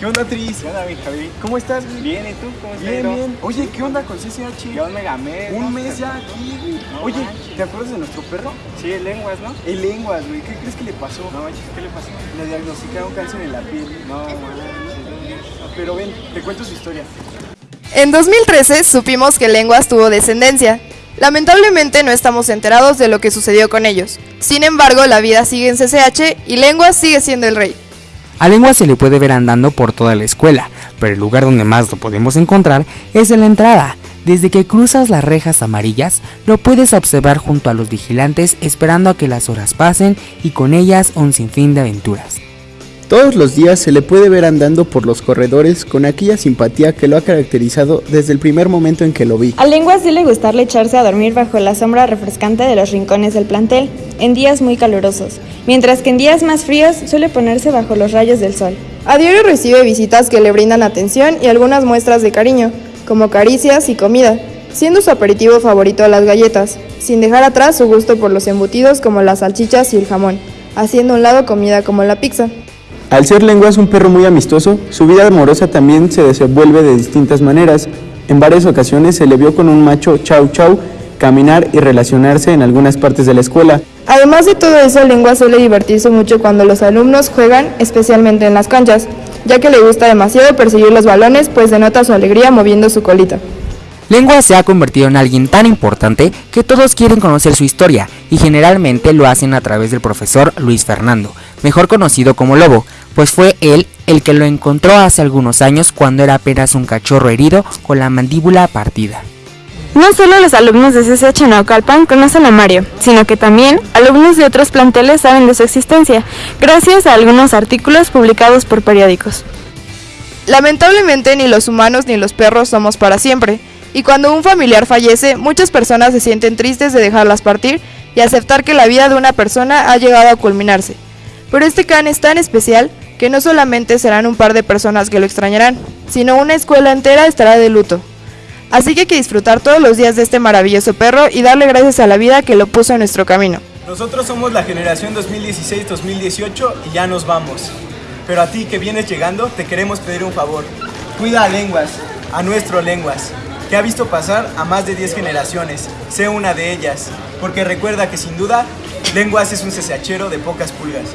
¿Qué onda, Tris? ¿Qué onda, mi Javi? ¿Cómo estás? güey? Bien, ¿y tú? ¿Cómo estás? Bien, bien. Oye, ¿qué onda con CCH? Ya un megamés. Un ¿no? mes ya aquí, güey. No Oye, manches. ¿te acuerdas de nuestro perro? Sí, lenguas, ¿no? El lenguas, güey. ¿Qué crees que le pasó? No manches, ¿qué le pasó? Le diagnosticaron cáncer en la piel. No manches. Pero ven, te cuento su historia. En 2013 supimos que Lenguas tuvo descendencia. Lamentablemente no estamos enterados de lo que sucedió con ellos. Sin embargo, la vida sigue en CCH y Lenguas sigue siendo el rey. A Lengua se le puede ver andando por toda la escuela, pero el lugar donde más lo podemos encontrar es en la entrada. Desde que cruzas las rejas amarillas, lo puedes observar junto a los vigilantes esperando a que las horas pasen y con ellas un sinfín de aventuras. Todos los días se le puede ver andando por los corredores con aquella simpatía que lo ha caracterizado desde el primer momento en que lo vi. A Lenguas suele gustarle echarse a dormir bajo la sombra refrescante de los rincones del plantel, en días muy calurosos, mientras que en días más fríos suele ponerse bajo los rayos del sol. A diario recibe visitas que le brindan atención y algunas muestras de cariño, como caricias y comida, siendo su aperitivo favorito las galletas, sin dejar atrás su gusto por los embutidos como las salchichas y el jamón, haciendo a un lado comida como la pizza. Al ser Lenguas un perro muy amistoso, su vida amorosa también se desenvuelve de distintas maneras. En varias ocasiones se le vio con un macho chau chau caminar y relacionarse en algunas partes de la escuela. Además de todo eso, Lengua suele divertirse mucho cuando los alumnos juegan, especialmente en las canchas, ya que le gusta demasiado perseguir los balones, pues denota su alegría moviendo su colita. Lengua se ha convertido en alguien tan importante que todos quieren conocer su historia y generalmente lo hacen a través del profesor Luis Fernando, mejor conocido como Lobo, pues fue él el que lo encontró hace algunos años cuando era apenas un cachorro herido con la mandíbula partida. No solo los alumnos de CCH Naucalpan conocen a Mario, sino que también alumnos de otros planteles saben de su existencia, gracias a algunos artículos publicados por periódicos. Lamentablemente ni los humanos ni los perros somos para siempre, y cuando un familiar fallece, muchas personas se sienten tristes de dejarlas partir y aceptar que la vida de una persona ha llegado a culminarse. Pero este can es tan especial que no solamente serán un par de personas que lo extrañarán, sino una escuela entera estará de luto. Así que hay que disfrutar todos los días de este maravilloso perro y darle gracias a la vida que lo puso en nuestro camino. Nosotros somos la generación 2016-2018 y ya nos vamos. Pero a ti que vienes llegando, te queremos pedir un favor. Cuida a Lenguas, a nuestro Lenguas, que ha visto pasar a más de 10 generaciones. Sé una de ellas, porque recuerda que sin duda, Lenguas es un cesachero de pocas pulgas.